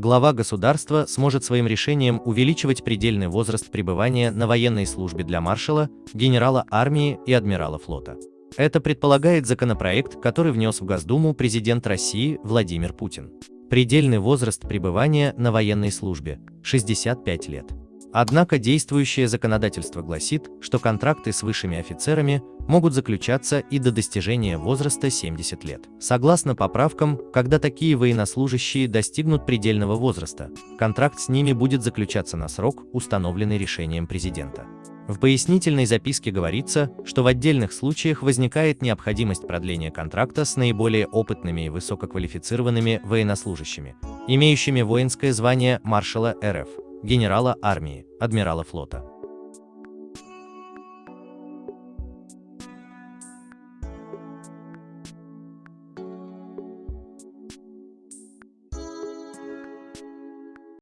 глава государства сможет своим решением увеличивать предельный возраст пребывания на военной службе для маршала, генерала армии и адмирала флота. Это предполагает законопроект, который внес в Госдуму президент России Владимир Путин. Предельный возраст пребывания на военной службе – 65 лет. Однако действующее законодательство гласит, что контракты с высшими офицерами могут заключаться и до достижения возраста 70 лет. Согласно поправкам, когда такие военнослужащие достигнут предельного возраста, контракт с ними будет заключаться на срок, установленный решением президента. В пояснительной записке говорится, что в отдельных случаях возникает необходимость продления контракта с наиболее опытными и высококвалифицированными военнослужащими, имеющими воинское звание маршала РФ, генерала армии, адмирала флота.